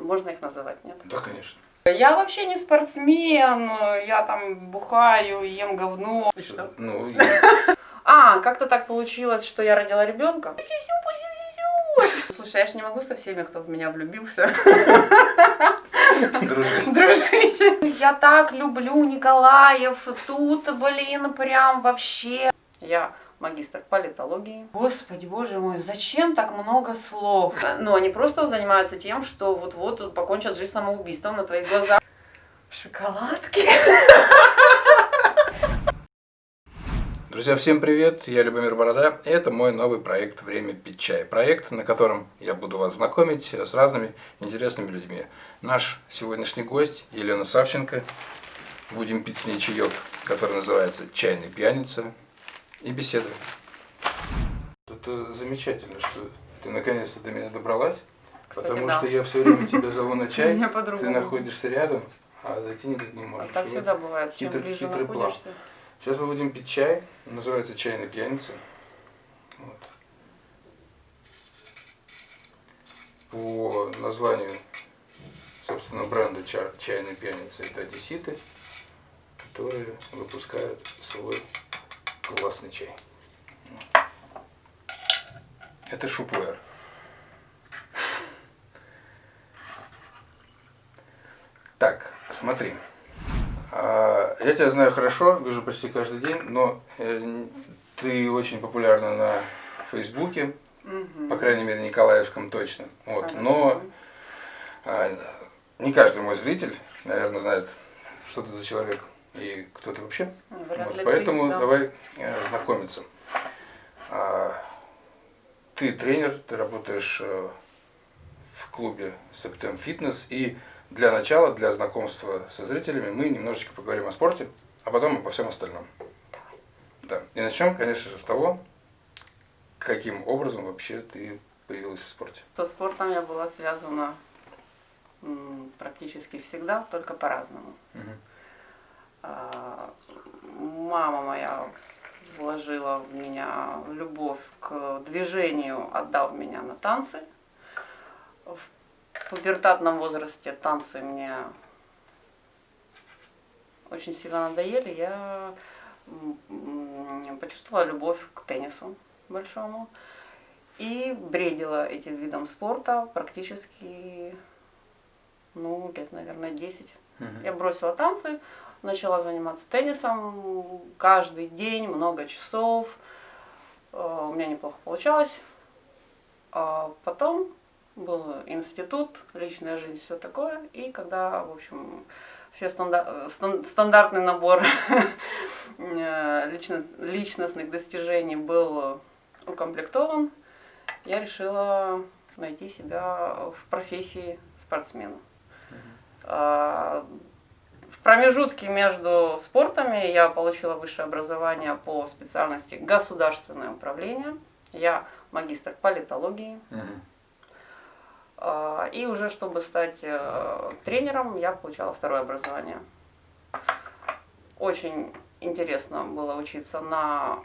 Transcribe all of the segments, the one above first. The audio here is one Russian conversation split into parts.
Можно их называть, нет? Да, конечно. Я вообще не спортсмен, я там бухаю, ем говно. И что? Ну, и- А, как-то так получилось, что я родила ребенка. Слушай, я же не могу со всеми, кто в меня влюбился, дружить. дружить. Я так люблю Николаев, тут, блин, прям вообще. Я магистр политологии. Господи, боже мой, зачем так много слов? Ну, они просто занимаются тем, что вот-вот покончат жизнь самоубийством на твоих глазах. Шоколадки. Друзья, всем привет! Я Любомир Борода. и Это мой новый проект «Время пить чай». Проект, на котором я буду вас знакомить с разными интересными людьми. Наш сегодняшний гость Елена Савченко. Будем пить с ней чаек, который называется «Чайный пьяница». И беседуем. Это замечательно, что ты наконец-то до меня добралась. Кстати, потому да. что я все время тебя зову на чай, ты находишься рядом, а зайти никак не А можешь. так Вот. всегда бывает, чем хитрый- ближе хитрый план. находишься. Сейчас мы будем пить чай, называется чайный пьяница. Вот. По названию, собственно, бренда ча- чайной пьяницы это одесситы, которые выпускают свой классный чай. Это шупуэр. Так, смотри. А, Я тебя знаю хорошо, вижу почти каждый день, но э, ты очень популярна на Фейсбуке, Мгм. по крайней мере, Николаевском точно. Вот. Но а, не каждый мой зритель, наверное, знает, что ты за человек и кто ты вообще. Вряд Вот, Поэтому ты, да. давай э, знакомиться. А, Ты тренер, ты работаешь э, в клубе Септем Фитнес. И для начала, для знакомства со зрителями, мы немножечко поговорим о спорте, а потом обо всем остальном. Да. И начнем, конечно же, с того, каким образом вообще ты появилась в спорте. Со спортом я была связана практически всегда, только по-разному. А, Мама моя вложила в меня любовь к движению, отдав меня на танцы. В пубертатном возрасте танцы мне очень сильно надоели. Я почувствовала любовь к теннису большому и бредила этим видом спорта практически, ну, лет, наверное, 10. Я бросила танцы, начала заниматься теннисом каждый день, много часов. Э, У меня неплохо получалось. А потом был институт, личная жизнь, все такое. И когда, в общем, все стандар- стан- стандартный набор э, лично- личностных достижений был укомплектован, я решила найти себя в профессии спортсмена. Промежутке между спортами я получила высшее образование по специальности государственное управление. Я магистр политологии. А, И уже чтобы стать э, тренером, я получала второе образование. Очень интересно было учиться на,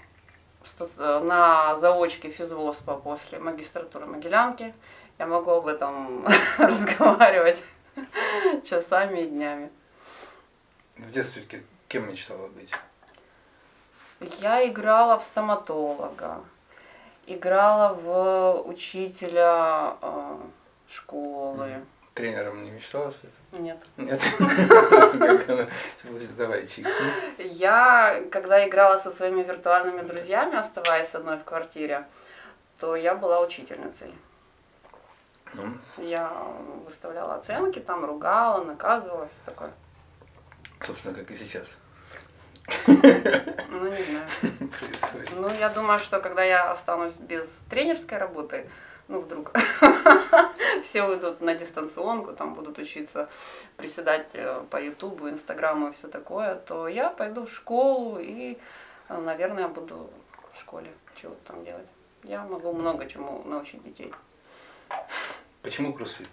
ста- на заочке физвоспа после магистратуры Могилянки. Я могу об этом разговаривать часами и днями. В детстве кем мечтала быть? Я играла в стоматолога, играла в учителя э, школы. Тренером не мечтала стать? Нет. Нет. Давай, чайку. Я, когда играла со своими виртуальными друзьями, оставаясь одной в квартире, то я была учительницей. Ну, Я выставляла оценки, там ругала, наказывала, все такое. Собственно, как и сейчас Ну, не знаю. происходит. Ну, я думаю, что когда я останусь без тренерской работы, ну, вдруг все уйдут на дистанционку, там будут учиться приседать э, по Ютубу, Инстаграму и все такое, то я пойду в школу и, э, наверное, буду в школе чего-то там делать. Я могу много чему научить детей. Почему кроссфит?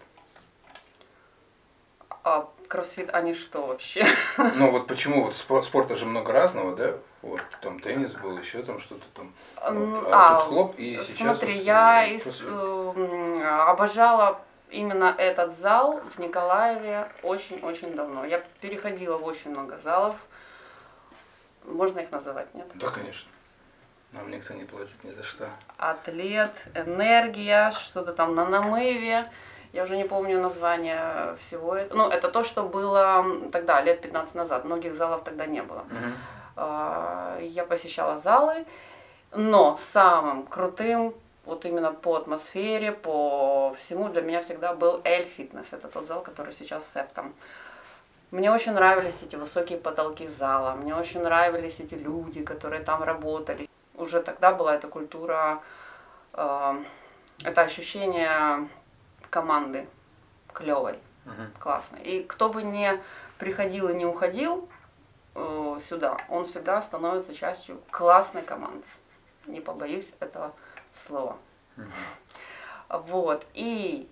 А кроссфит, они что вообще? Ну вот почему вот спо- спорта же много разного, да? Вот там теннис был, еще там что-то там. М, Вот, а, а тут хлоп и сейчас. Смотри, вот, я кроссфит. э, обожала именно этот зал в Николаеве очень-очень давно. Я переходила в очень много залов. Можно их называть, нет? Да, конечно. Нам никто не платит ни за что. Атлет, энергия, что-то там на намыве. Я уже не помню название всего этого. Ну, это то, что было тогда, лет 15 назад. Многих залов тогда не было. Угу. Я посещала залы, но самым крутым вот именно по атмосфере, по всему для меня всегда был Эль Фитнес. Это тот зал, который сейчас с Септом. Мне очень нравились эти высокие потолки зала, мне очень нравились эти люди, которые там работали. Уже тогда была эта культура, э, это ощущение команды клевой, Угу. классной. И кто бы не приходил и не уходил э, сюда, он всегда становится частью классной команды. Не побоюсь этого слова. Вот. И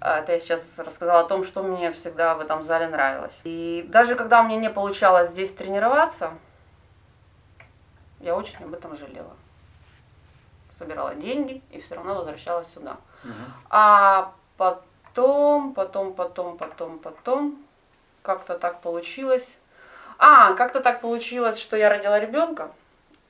а, это я сейчас рассказала о том, что мне всегда в этом зале нравилось. И даже когда мне не получалось здесь тренироваться, я очень об этом жалела. Собирала деньги и все равно возвращалась сюда. А потом, потом, потом, потом, потом, как-то так получилось. А, как-то так получилось, что я родила ребенка,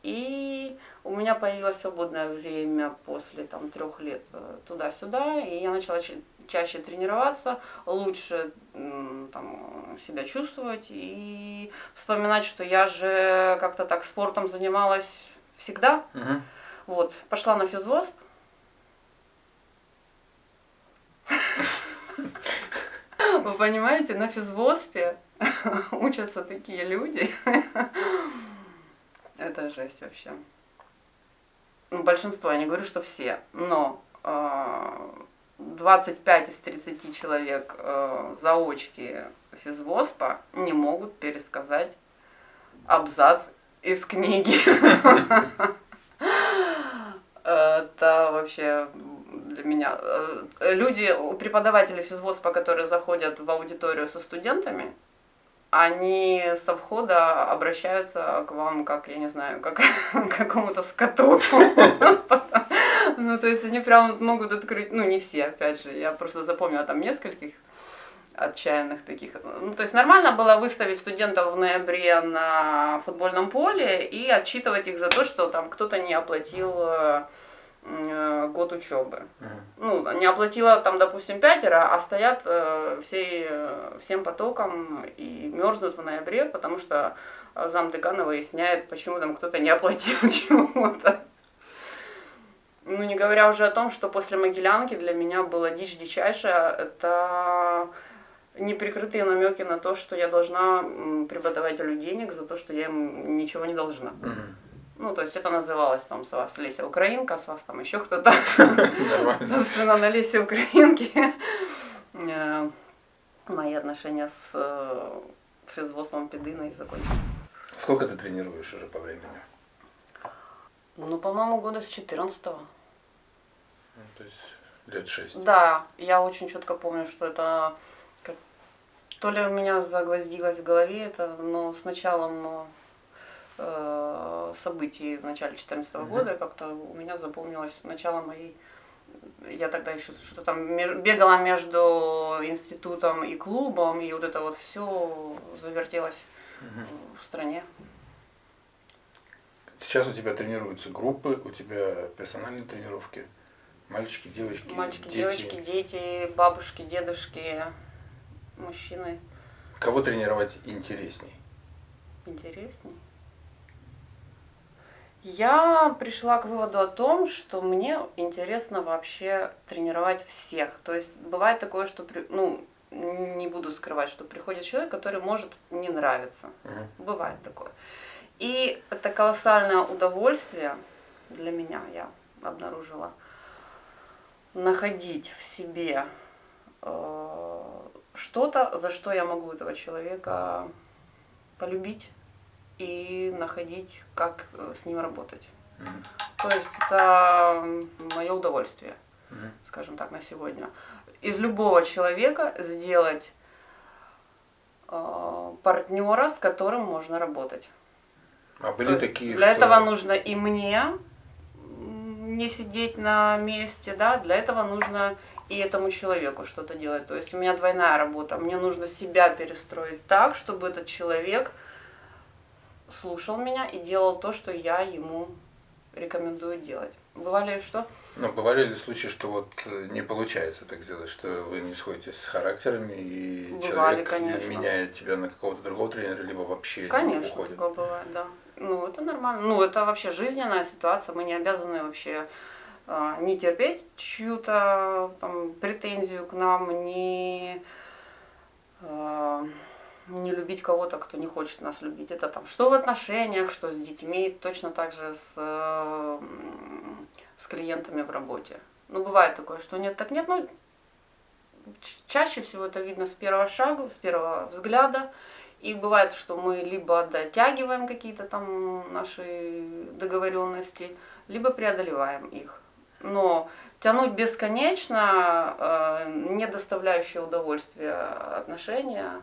и у меня появилось свободное время после там трех лет э, туда-сюда, и я начала ча- чаще тренироваться, лучше там, себя чувствовать и вспоминать, что я же как-то так спортом занималась всегда. Угу. Вот, пошла на физвосп. Вы понимаете, на физвоспе учатся такие люди. Это жесть вообще. Ну, большинство, я не говорю, что все, но э, 25 из 30 человек э, заочки физвоспа не могут пересказать абзац из книги. Это вообще для меня. э, Люди, у преподавателей физвоспа, которые заходят в аудиторию со студентами, они со входа обращаются к вам, как, я не знаю, как к какому-то скоту. Ну, то есть они прям могут открыть, ну, не все, опять же, я просто запомнила там нескольких отчаянных таких. Ну, то есть нормально было выставить студентов в ноябре на футбольном поле и отчитывать их за то, что там кто-то не оплатил э, год учебы. Ну, не оплатила там, допустим, пятеро, а стоят э, всей, э, всем потоком и мерзнут в ноябре, потому что э, зам декана выясняет, почему там кто-то не оплатил чего-то. Ну, не говоря уже о том, что после Могилянки для меня была дичь дичайшая, это неприкрытые намеки на то, что я должна преподавателю денег за то, что я им ничего не должна. Мгм. Ну, то есть это называлось там с вас Леся Украинка, с вас там еще кто-то. Собственно, на Лесе Украинки э, мои отношения с э, физвоспом Пединой закончились. Сколько ты тренируешь уже по времени? Ну, по-моему, года с 14 -го. Ну, то есть лет шесть. Да, я очень четко помню, что это то ли у меня загвоздилось в голове это, но с началом э, событий в начале 2014 Мгм. года как-то у меня запомнилось начало моей я тогда еще что-то там бегала между институтом и клубом, и вот это вот все завертелось в стране. Сейчас у тебя тренируются группы, у тебя персональные тренировки. Мальчики, девочки, Мальчики, дети. девочки, дети, бабушки, дедушки, мужчины. Кого тренировать интересней? Интересней. Я пришла к выводу о том, что мне интересно вообще тренировать всех. То есть бывает такое, что, при- ну, не буду скрывать, что приходит человек, который может не нравиться. Мгм. Бывает такое. И это колоссальное удовольствие для меня, я обнаружила, находить в себе э, что-то, за что я могу этого человека полюбить и находить, как э, с ним работать. Мгм. То есть это мое удовольствие, Мгм. скажем так, на сегодня. Из любого человека сделать э, партнера, с которым можно работать. А были То такие, для что... этого нужно и мне не сидеть на месте, да, для этого нужно и этому человеку что-то делать. То есть у меня двойная работа. Мне нужно себя перестроить так, чтобы этот человек слушал меня и делал то, что я ему рекомендую делать. Бывали что? Ну, бывали ли случаи, что вот э, не получается так сделать, что вы не сходитесь с характерами и Бывали, человек конечно. меняет тебя на какого-то другого тренера, либо вообще Конечно, уходит? такое бывает, да. Ну, это нормально. Ну, это вообще жизненная ситуация. Мы не обязаны вообще а, не терпеть чью-то претензию к нам, не, а, не любить кого-то, кто не хочет нас любить. Это там что в отношениях, что с детьми, точно так же с, с клиентами в работе. Ну, бывает такое, что нет, так нет, ну, ч- чаще всего это видно с первого шага, с первого взгляда. И бывает, что мы либо дотягиваем какие-то там наши договоренности, либо преодолеваем их. Но тянуть бесконечно, э, не доставляющие удовольствия отношения,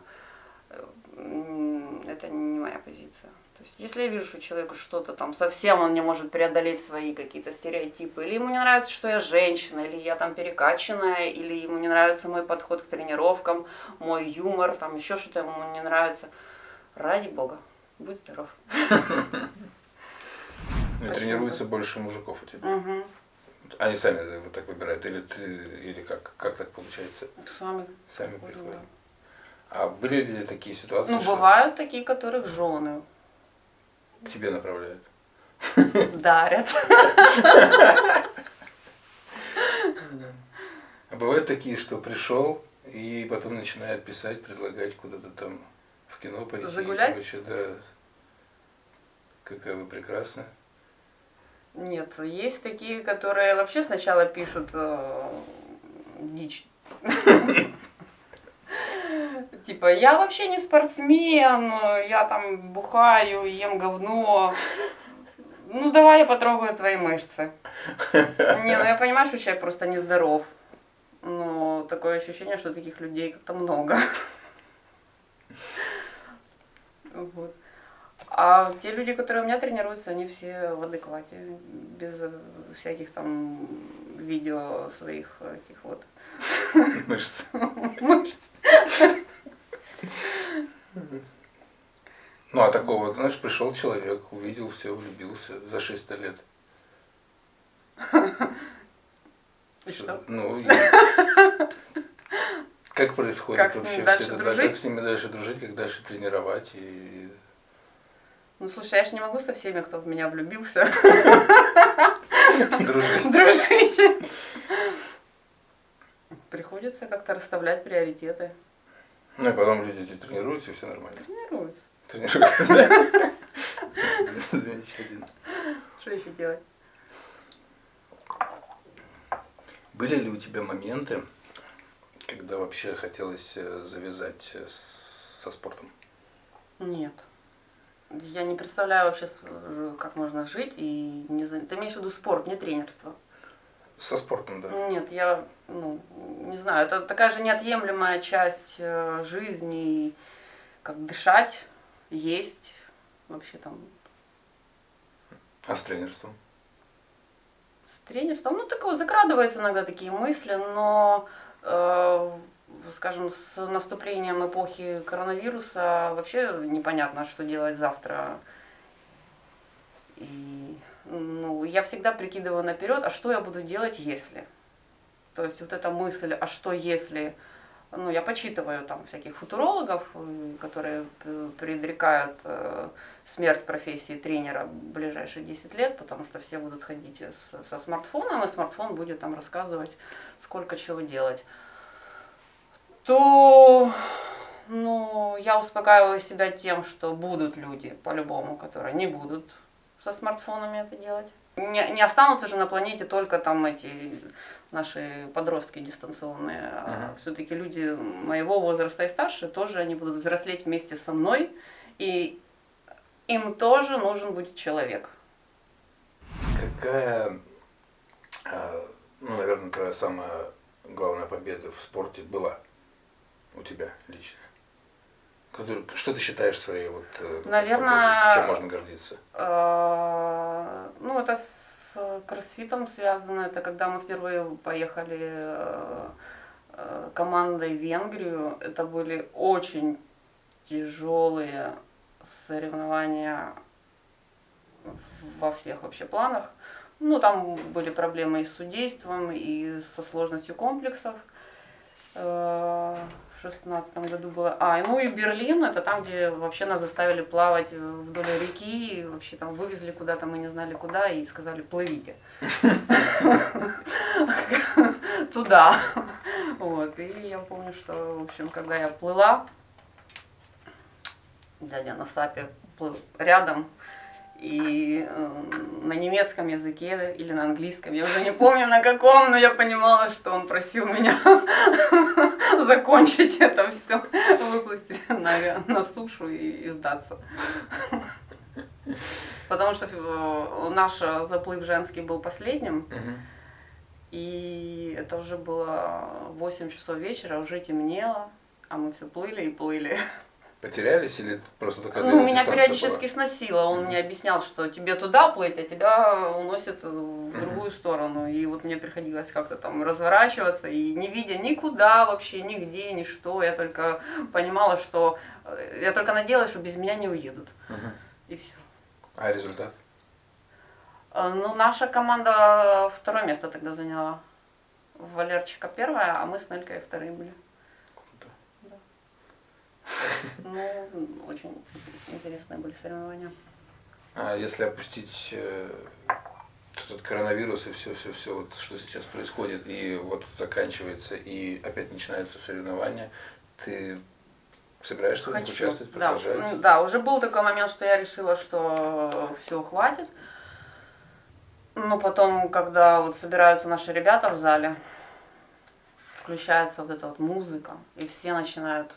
это не моя позиция. То есть, если я вижу, что человеку что-то там совсем он не может преодолеть свои какие-то стереотипы, или ему не нравится, что я женщина, или я там перекачанная, или ему не нравится мой подход к тренировкам, мой юмор, там еще что-то ему не нравится, ради бога, будь здоров. Ну, и тренируется больше мужиков у тебя. Угу. Они сами вот так выбирают, или ты, или как, как так получается? Сами. Сами приходят, приходят. да. А были ли такие ситуации, Ну, бывают такие, которых жены к тебе направляют? дарят. А бывают такие, что пришел и потом начинает писать, предлагать куда-то там в кино пойти. Загулять? Вообще, да. Какая вы прекрасная. Нет, есть такие, которые вообще сначала пишут э, дичь. Типа, я вообще не спортсмен, я там бухаю, ем говно. Ну, давай я потрогаю твои мышцы. Не, ну я понимаю, что человек просто нездоров. Но такое ощущение, что таких людей как-то много. Вот. А те люди, которые у меня тренируются, они все в адеквате, без э, всяких там видео своих этих вот Мышцы. мышц. Ну, а такого, знаешь, пришел человек, увидел все, влюбился за 600 лет. И что? Ну, и как происходит Как вообще все это? Дружить? как с ними дальше дружить, как дальше тренировать и Ну слушай, я же не могу со всеми, кто в меня влюбился, дружить. дружить. Приходится как-то расставлять приоритеты. Ну и потом люди тренируются, и все нормально. Тренируюсь. Тренируются, да? Замечательно. Что еще делать? Были ли у тебя моменты, когда вообще хотелось э, завязать э, со спортом? Нет. Я не представляю вообще, э, как можно жить и не за- Ты имеешь в виду спорт, не тренерство? Со спортом, да. Нет, я, ну, не знаю, это такая же неотъемлемая часть э, жизни, как дышать, есть, вообще там А с тренерством? с тренерством. Ну, такое закрадываются иногда такие мысли, но, э, скажем, с наступлением эпохи коронавируса вообще непонятно, что делать завтра. И, ну, я всегда прикидываю наперед, а что я буду делать, если. То есть вот эта мысль, а что если, ну, я почитываю там всяких футурологов, э, которые предрекают э, смерть профессии тренера в ближайшие 10 лет, потому что все будут ходить со смартфоном, и смартфон будет там рассказывать, сколько чего делать. То, ну, я успокаиваю себя тем, что будут люди, по-любому, которые не будут со смартфонами это делать. Не, не останутся же на планете только там эти наши подростки дистанционные. Мгм. Все-таки люди моего возраста и старше тоже они будут взрослеть вместе со мной, и им тоже нужен будет человек. Какая, э, ну, наверное, твоя самая главная победа в спорте была у тебя лично? Что ты считаешь своей вот э, Наверное, чем можно гордиться? Э, Ну, это с кроссфитом связано. Это когда мы впервые поехали э, командой в Венгрию. Это были очень тяжелые соревнования во всех вообще планах. Ну, там были проблемы и с судейством, и со сложностью комплексов. Э, в шестнадцатом году было. А, ну и Берлин, это там, где вообще нас заставили плавать вдоль реки, и вообще там вывезли куда-то, мы не знали куда, и сказали, плывите. Туда. Вот, и я помню, что, в общем, когда я плыла, дядя на сапе плыл рядом, и э, на немецком языке или на английском, я уже не помню на каком, но я понимала, что он просил меня закончить это все, выплыть на, на сушу и, и сдаться. Потому что э, наш заплыв женский был последним, и это уже было 8 часов вечера, уже темнело, а мы все плыли и плыли. Потерялись или просто такая Ну, меня периодически была? сносило. Он mm-hmm. мне объяснял, что тебе туда плыть, а тебя уносит в другую mm-hmm. сторону. И вот мне приходилось как-то там разворачиваться, и не видя никуда вообще, нигде, ни что, я только понимала, что... Э, я только надеялась, что без меня не уедут. Mm-hmm. И все. А результат? Э, ну, наша команда второе место тогда заняла. Валерчика первая, а мы с Нелькой вторые были. Ну, очень интересные были соревнования. А если опустить этот коронавирус и все, все, все, вот что сейчас происходит, и вот заканчивается, и опять начинается соревнование, ты собираешься в них участвовать? Да, да, уже был такой момент, что я решила, что все, хватит. Но потом, когда вот собираются наши ребята в зале, включается вот эта вот музыка, и все начинают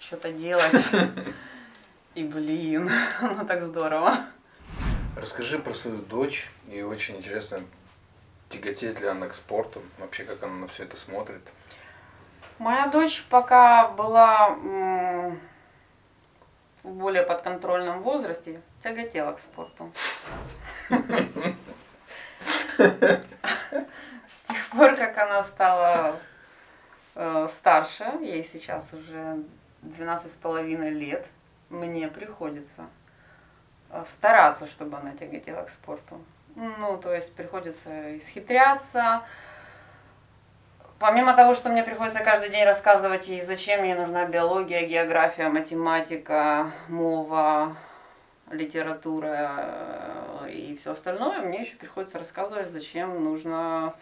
что-то делать. И блин, ну так здорово. Расскажи про свою дочь, и очень интересно, тяготеет ли она к спорту, вообще как она на все это смотрит. Моя дочь пока была в более подконтрольном возрасте, тяготела к спорту. С тех пор, как она стала э, старше, ей сейчас уже 12 с половиной лет мне приходится э, стараться, чтобы она тяготела к спорту. Ну, то есть приходится исхитряться. Помимо того, что мне приходится каждый день рассказывать ей, зачем ей нужна биология, география, математика, мова, литература э, и все остальное, мне еще приходится рассказывать, зачем нужно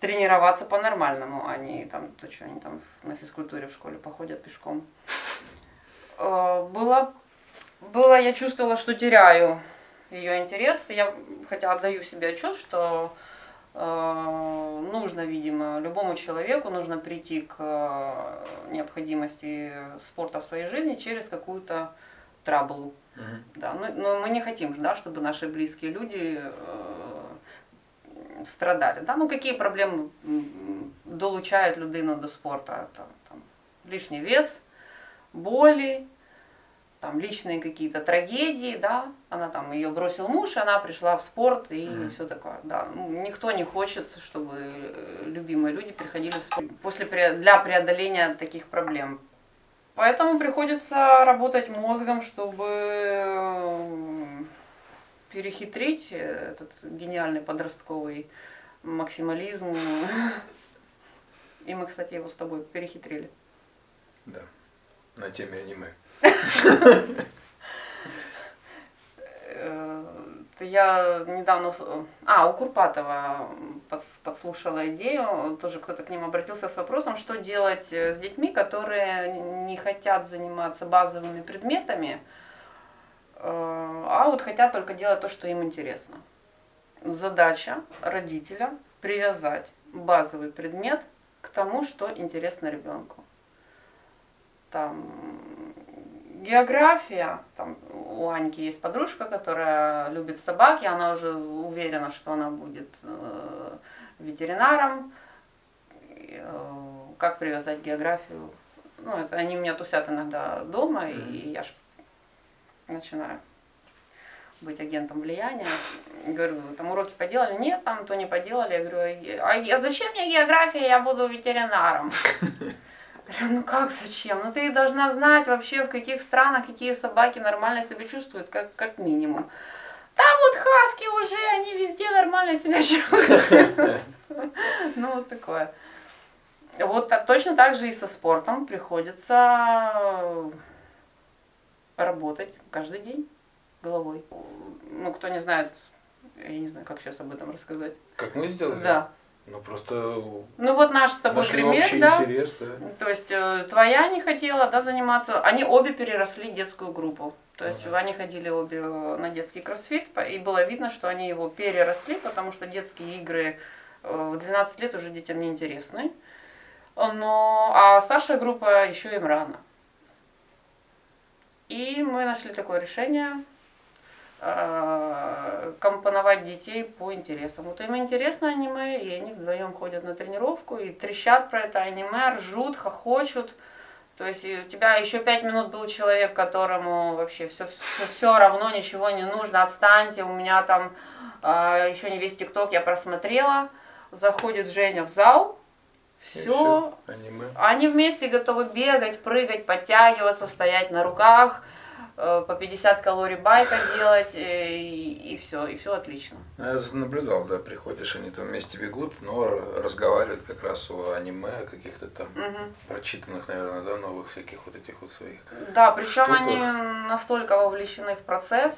тренироваться по-нормальному, а не там, то, что они там на физкультуре в школе походят пешком. Э, было, было, я чувствовала, что теряю ее интерес. Я хотя отдаю себе отчет, что э, нужно, видимо, любому человеку нужно прийти к э, необходимости спорта в своей жизни через какую-то траблу. Uh-huh. Да, но, но мы не хотим, да, чтобы наши близкие люди э, страдали. Да? Ну, какие проблемы долучають людину до спорту? Там, там, лишний вес, боли, там личные какие-то трагедии, да, она там ее бросил муж, она пришла в спорт и mm. все такое, да. Ну, никто не хочет, чтобы любимые люди приходили в спорт после для преодоления таких проблем. Поэтому приходится работать мозгом, чтобы перехитрить этот гениальный подростковый максимализм. И мы, кстати, его с тобой перехитрили. Да, на теме аниме. Э, я недавно, а, у Курпатова подслушала идею, тоже кто-то к ним обратился с вопросом, что делать с детьми, которые не хотят заниматься базовыми предметами, Э, а вот хотят только делать то, что им интересно. Задача родителя привязать базовый предмет к тому, что интересно ребенку. Там география, там у Аньки есть подружка, которая любит собаки, она уже уверена, что она будет э, ветеринаром. Э, как привязать географию? Ну, это они у меня тусят иногда дома, mm-hmm. и я ж начинаю быть агентом влияния. Говорю, там уроки поделали? Нет, там то не поделали. Я говорю, а зачем мне география, я буду ветеринаром. Говорю, ну как зачем? Ну ты должна знать вообще, в каких странах какие собаки нормально себя чувствуют, как, как минимум. Там вот хаски уже, они везде нормально себя чувствуют. Ну вот такое. Вот точно так же и со спортом приходится работать каждый день головой. Ну, кто не знает, я не знаю, как сейчас об этом рассказать. Как мы сделали? Да. Ну просто. Ну вот наш с тобой пример, да? Интерес, да. То есть э, твоя не хотела, да, заниматься. Они обе переросли детскую группу. То есть ага. они ходили обе на детский кроссфит, и было видно, что они его переросли, потому что детские игры э, в 12 лет уже детям не интересны. Но, а старшая группа еще им рано. И мы нашли такое решение э, компоновать детей по интересам. Вот им интересно аниме, и они вдвоем ходят на тренировку и трещат про это аниме, ржут, хохочут. То есть у тебя еще пять минут был человек, которому вообще все, все, все равно, ничего не нужно, отстаньте, у меня там э, еще не весь ТикТок я просмотрела. Заходит Женя в зал, все. Аниме. Они вместе готовы бегать, прыгать, подтягиваться, стоять на руках, э, по 50 калорий байка делать, э, и, и все, и все отлично. Я наблюдал, да, приходишь, они там вместе бегут, но разговаривают как раз о аниме, о каких-то там угу. прочитанных, наверное, да, новых всяких вот этих вот своих. Да, причем они настолько вовлечены в процесс,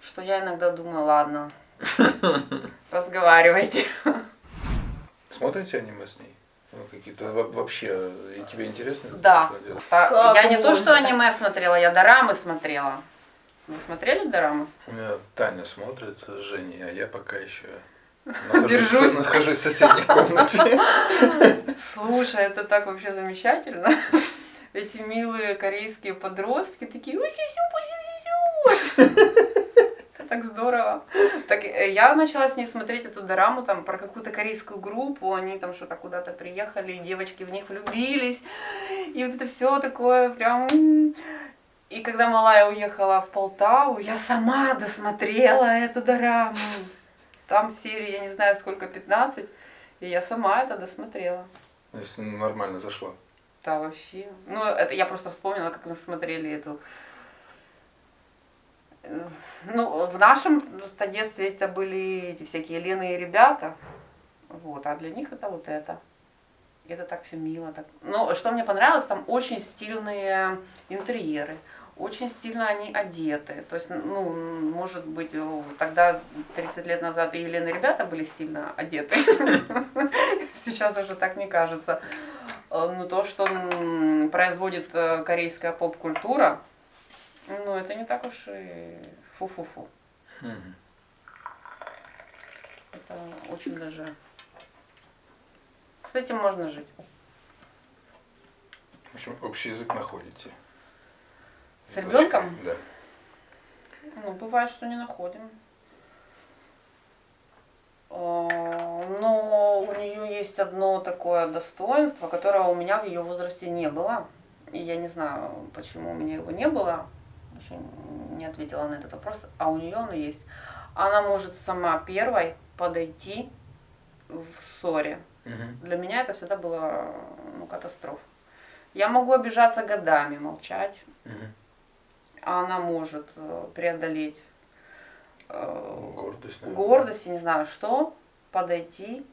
что я иногда думаю, ладно, разговаривайте. Смотрите аниме с ней? Ну, какие-то вообще, и тебе интересно? Да. Как я не то, что аниме смотрела, я дорамы смотрела. Вы смотрели дорамы? Таня смотрит с Женей, а я пока еще Держусь. нахожусь в соседней комнате. Слушай, это так вообще замечательно. Эти милые корейские подростки такие, уси сю так здорово. Так э, я начала с ней смотреть эту дораму там про какую-то корейскую группу, они там что-то куда-то приехали, девочки в них влюбились, и вот это все такое прям... И когда малая уехала в Полтаву, я сама досмотрела эту дораму. Там серии, я не знаю сколько, 15, и я сама это досмотрела. То есть нормально зашло? Да, вообще. Ну, это я просто вспомнила, как мы смотрели эту ну, в нашем детстве это были эти всякие Лены и ребята, вот, а для них это вот это. Это так все мило. Так. Но что мне понравилось, там очень стильные интерьеры, очень стильно они одеты. То есть, ну, может быть, тогда 30 лет назад и Елена и ребята были стильно одеты. Сейчас уже так не кажется. Но то, что производит э, корейская поп-культура, ну, это не так уж и фу-фу-фу. Угу. Это очень даже... С этим можно жить. В общем, общий язык находите. С ребенком? Да. Ну, бывает, что не находим. А, но у нее есть одно такое достоинство, которого у меня в ее возрасте не было. И я не знаю, почему у меня его не было еще не ответила на этот вопрос, а у нее оно есть. Она может сама первой подойти в ссоре. Угу. Для меня это всегда было ну, катастрофа. Я могу обижаться годами, молчать, угу. а она может э, преодолеть э, гордость, гордость, не знаю что, подойти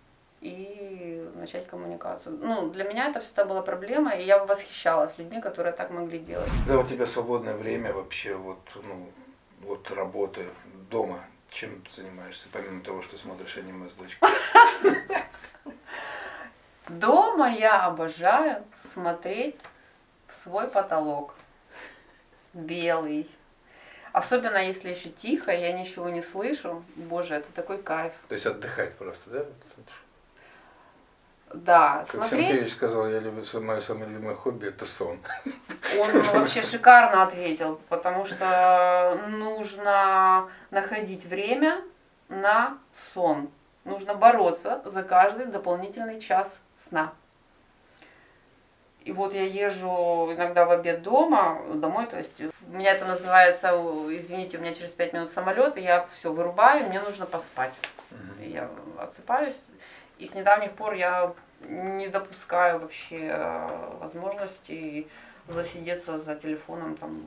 и начать коммуникацию. Ну, для меня это всегда была проблема, и я восхищалась людьми, которые так могли делать. Да, у тебя свободное время вообще, вот, ну, вот работы дома, чем ты занимаешься, помимо того, что смотришь аниме с дочкой? Дома я обожаю смотреть в свой потолок. Белый. Особенно если еще тихо, я ничего не слышу. Боже, это такой кайф. То есть отдыхать просто, да? Да, как смотреть... Сенкевич сказал, я люблю, мое самое любимое хобби это сон. Он вообще шикарно ответил, потому что нужно находить время на сон. Нужно бороться за каждый дополнительный час сна. И вот я езжу иногда в обед дома, домой, то есть меня это называется, извините, у меня через пять минут самолет, и я все вырубаю, мне нужно поспать. Я отсыпаюсь, и с недавних пор я не допускаю вообще э, возможности засидеться за телефоном там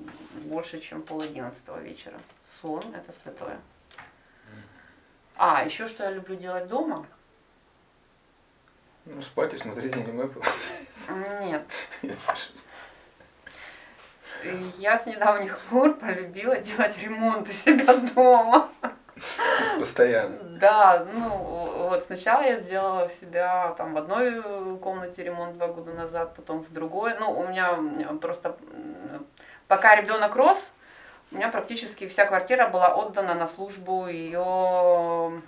больше, чем пол одиннадцатого вечера. Сон – это святое. А, еще что я люблю делать дома? Ну, спать и смотреть аниме. Нет. Я с недавних пор полюбила делать ремонт у себя дома. Постоянно. Да, ну вот сначала я сделала себя там в одной комнате ремонт два года назад, потом в другой. Ну, у меня просто пока ребенок рос, у меня практически вся квартира была отдана на службу ее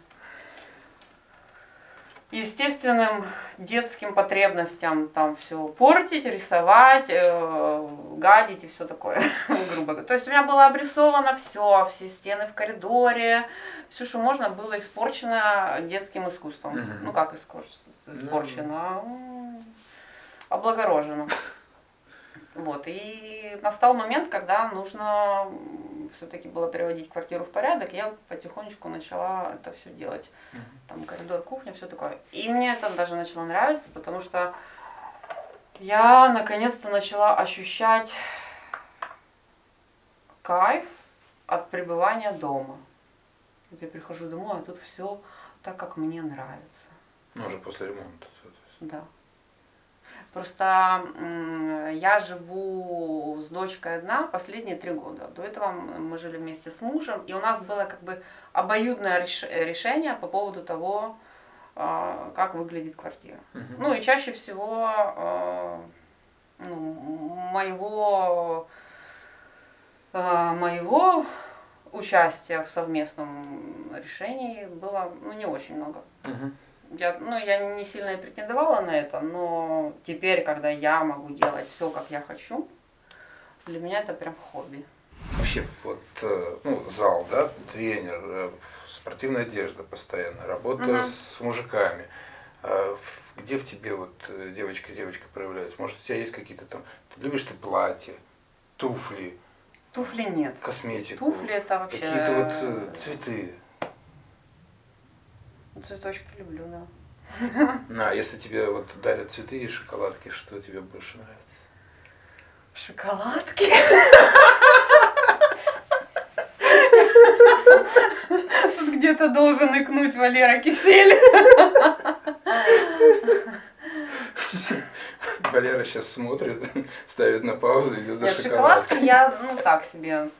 естественным детским потребностям там все портить, рисовать, э, гадить и все такое, грубо говоря. То есть у меня было обрисовано все, все стены в коридоре, все, что можно, было испорчено детским искусством. Мгм. Ну как искор- испорчено? М, Облагорожено. Вот, и настал момент, когда нужно все-таки было приводить квартиру в порядок, я потихонечку начала это все делать. Мгм. Там коридор, кухня, все такое. И мне это даже начало нравиться, потому что я наконец-то начала ощущать кайф от пребывания дома. Вот я прихожу домой, а тут все так, как мне нравится. Ну, уже после ремонта. Да. Просто я живу с дочкой одна последние три года. До этого мы жили вместе с мужем, и у нас было как бы обоюдное реш- решение по поводу того, а, как выглядит квартира. Мгм. Ну и чаще всего а, ну, моего, а, моего участия в совместном решении было ну, не очень много. Мгм. Я, ну, я не сильно и претендовала на это, но теперь, когда я могу делать все, как я хочу, для меня это прям хобби. Вообще, вот, э, ну, зал, да, тренер, э, спортивная одежда постоянно, работа Мгм. с мужиками. А Где в тебе вот э, девочка-девочка проявляется? Может, у тебя есть какие-то там, ты любишь ты платья, туфли, Туфли нет. косметику? Туфли это вообще... Какие-то вот э, цветы. Цветочки люблю, да. А если тебе вот дарят цветы и шоколадки, что тебе больше нравится? Шоколадки. Тут где-то должен икнуть Валера Кисель. Валера сейчас смотрит, ставит на паузу, идет за Нет, шоколадкой. шоколадки я, ну так себе.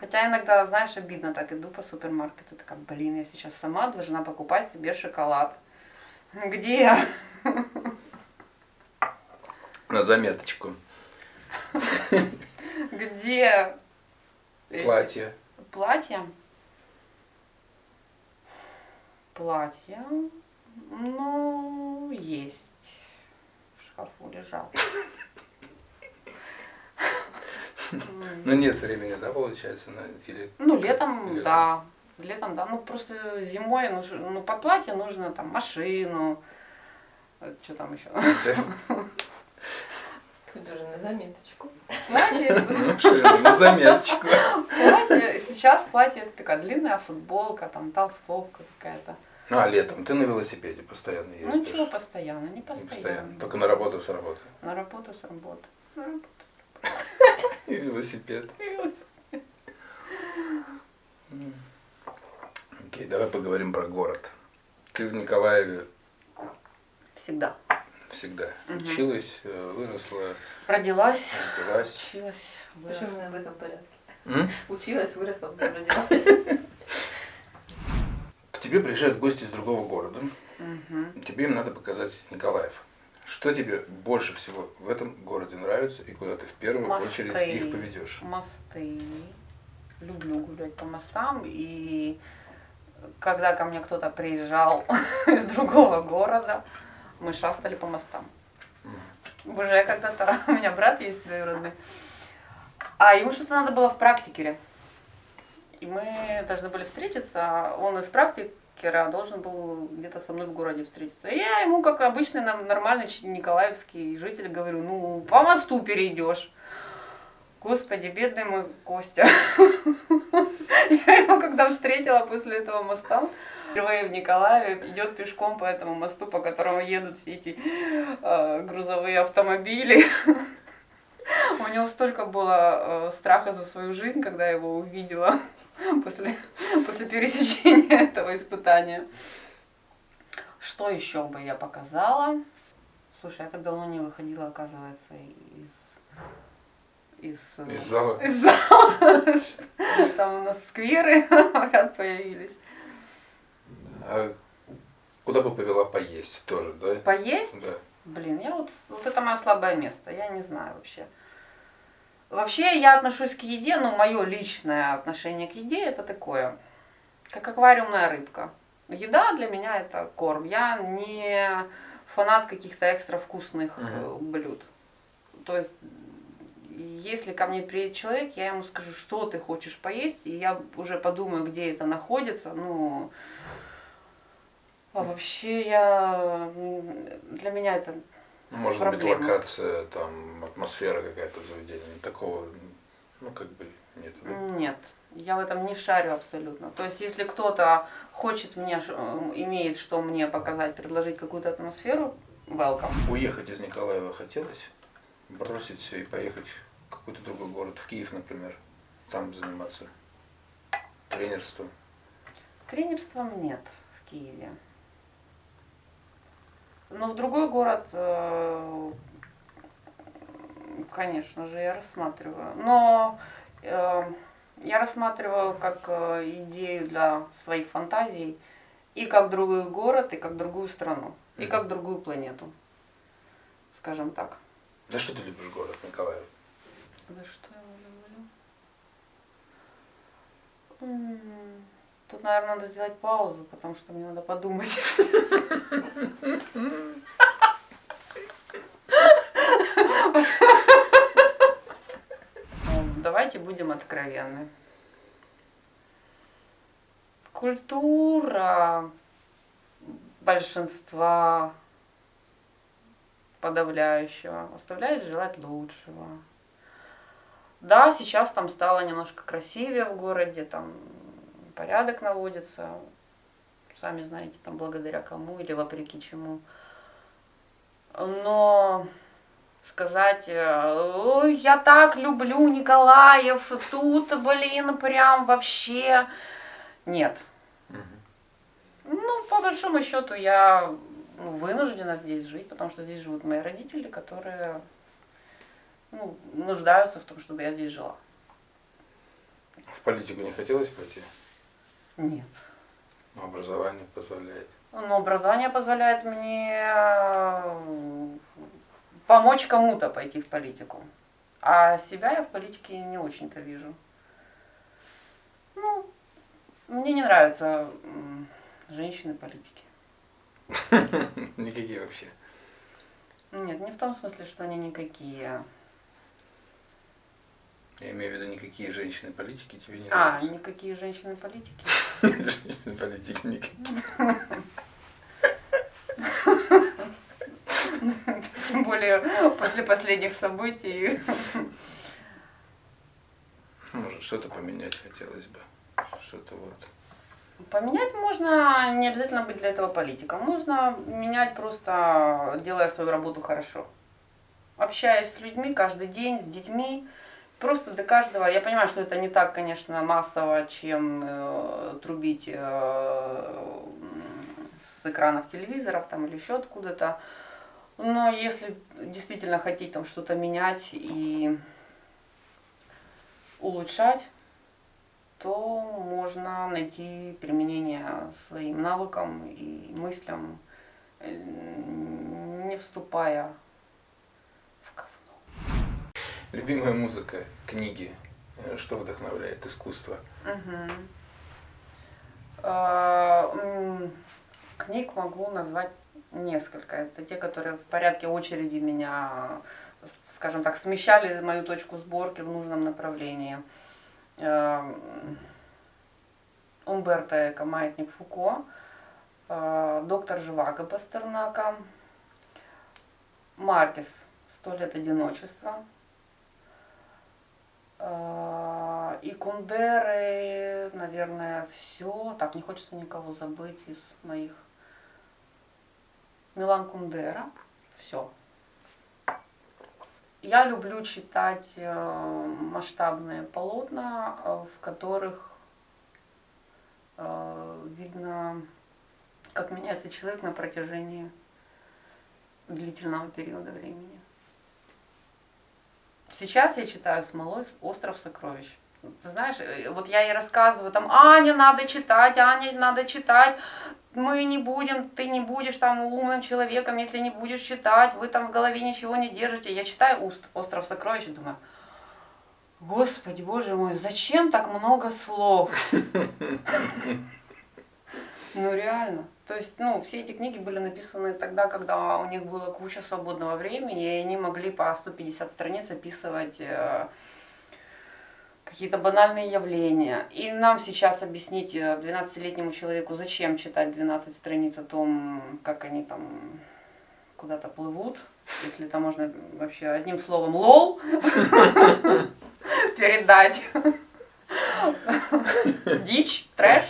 Хотя иногда, знаешь, обидно так иду по супермаркету, такая, блин, я сейчас сама должна покупать себе шоколад. Где я? На заметочку. Где? Платье. Платья? Платья? Ну, есть. В шкафу лежал. Ну нет времени, да, получается? на- Или... Ну, летом, да. Летом, да. Ну, просто зимой, ну, ну под платье нужно там машину. Что там еще? Тут уже на заметочку. Платье, Машину, на заметочку. платье. Сейчас платье это такая длинная футболка, там толстовка какая-то. А, летом. Ты на велосипеде постоянно ездишь. Ну, ничего, постоянно, не Не постоянно. постоянно. Только на работу с работы. На работу с работы. На работу И велосипед. Окей, давай поговорим про город. Ты в Николаеве Всегда. всегда Мгм. училась, э, выросла, Родилась, родилась. училась, Почему выросла. именно в этом порядке? М? Училась, выросла, потом родилась. К тебе приезжают гости из другого города. Мгм. Тебе им надо показать Николаев. Что тебе больше всего в этом городе нравится и куда ты в первую Мосты. очередь их поведешь? Мосты. Люблю гулять по мостам. И когда ко мне кто-то приезжал из другого города, мы шастали по мостам. Уже когда-то, у меня брат есть двоюродный, а ему что-то надо было в практикере. И мы должны были встретиться, он из практикера должен был где-то со мной в городе встретиться. И я ему, как обычный нам- нормальный николаевский житель, говорю, ну, по мосту перейдешь. Господи, бедный мой Костя. Я его когда встретила после этого моста, впервые в Николаеве, идет пешком по этому мосту, по которому едут все эти э, грузовые автомобили. У него столько было э, страха за свою жизнь, когда я его увидела после, после пересечения этого испытания. Что еще бы я показала? Слушай, я так давно не выходила, оказывается, из из, э, Из зала? из зала. Там у нас скверы ряд появились. А куда бы повела поесть тоже, да? Поесть? Да. Блин, я вот, вот это мое слабое место, я не знаю вообще. Вообще я отношусь к еде, ну, мое личное отношение к еде это такое, как аквариумная рыбка. Еда для меня это корм. Я не фанат каких-то экстра вкусных Мгм. блюд. То есть, если ко мне приедет человек, я ему скажу, что ты хочешь поесть, и я уже подумаю, где это находится. Ну, а вообще я для меня это Может Проблема. быть, локация, там, атмосфера какая-то заведения. Такого, ну, как бы, нет. да? Нет, я в этом не шарю абсолютно. То есть, если кто-то хочет мне, э, имеет что мне показать, предложить какую-то атмосферу, welcome. Уехать из Николаева хотелось? Бросить все и поехать в какой-то другой город, в Киев, например, там заниматься тренерством. Тренерством нет в Киеве. Но в другой город, э, конечно же, я рассматриваю. Но э, я рассматриваю как э, идею для своих фантазий и как другой город, и как другую страну, и как другую планету. Скажем так. За что ты любишь город Николаев? За что я его люблю? Тут, наверное, надо сделать паузу, потому что мне надо подумать. Ну, Давайте будем откровенны. Культура большинства подавляющего оставляет желать лучшего. Да, сейчас там стало немножко красивее в городе, там порядок наводится, сами знаете, там благодаря кому или вопреки чему. Но сказать, э, «Ой, я так люблю Николаев, тут, блин, прям вообще нет. Ну, по большому счету, я ну, вынуждена здесь жить, потому что здесь живут мои родители, которые ну, нуждаются в том, чтобы я здесь жила. В политику не хотелось пойти? Нет. Но образование позволяет. Но образование позволяет мне э, помочь кому-то пойти в политику. А себя я в политике не очень-то вижу. Ну, мне не нравятся женщины-политики. Никакие вообще. Нет, не в том смысле, что они никакие. Я имею в виду, никакие женщины-политики тебе не А, нравятся. никакие женщины-политики. Никакие. Тем более после последних событий. Может, что-то поменять хотелось бы. Что-то вот. Поменять можно, не обязательно быть для этого политиком. Можно менять просто делая свою работу хорошо. Общаясь с людьми каждый день, с детьми. Просто до каждого. Я понимаю, что это не так, конечно, массово, чем э, трубить э, с экранов телевизоров там, или еще откуда-то. Но если действительно хотите там что-то менять и улучшать, то можно найти применение своим навыкам и мыслям, э, не вступая. Любимая музыка, книги. Э, Что вдохновляет? Искусство. А, Книг могу назвать несколько. Это те, которые в порядке очереди меня, скажем так, смещали мою точку сборки в нужном направлении. Эм, Умберто Эко, Маятник Фуко, э, Доктор Живаго Пастернака, Маркес «Сто лет одиночества», Э, И Кундеры, наверное, все. Так, не хочется никого забыть из моих. Милан Кундера. Все. Я люблю читать э, масштабные полотна, э, в которых э, видно, как меняется человек на протяжении длительного периода времени. Сейчас я читаю Смолой «Остров сокровищ». Ты знаешь, э, вот я ей рассказываю, там, Аня, надо читать, Аня, надо читать, мы не будем, ты не будешь там умным человеком, если не будешь читать, вы там в голове ничего не держите. Я читаю «Уст- «Остров сокровищ» и думаю, Господи, боже мой, зачем так много слов? Ну реально. То есть, ну, все эти книги были написаны тогда, когда у них было куча свободного времени, и они могли по 150 страниц описывать э, какие-то банальные явления. И нам сейчас объяснить э, 12-летнему человеку, зачем читать 12 страниц о том, как они там куда-то плывут, если это можно вообще одним словом лол передать. Дичь, трэш.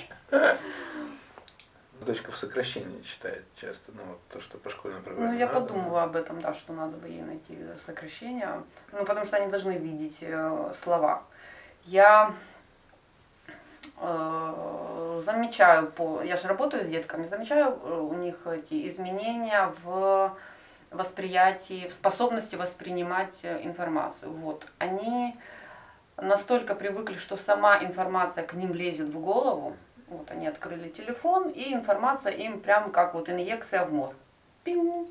Дочка в сокращении читает часто, ну вот то, что по школьной программе. Ну, я надо. подумала об этом, да, что надо бы ей найти сокращение. Ну, потому что они должны видеть э, слова. Я э, замечаю по. Я же работаю с детками, замечаю э, у них эти изменения в восприятии, в способности воспринимать э, информацию. Вот. Они настолько привыкли, что сама информация к ним лезет в голову. Вот они открыли телефон, и информация им прям как вот инъекция в мозг. Пиу.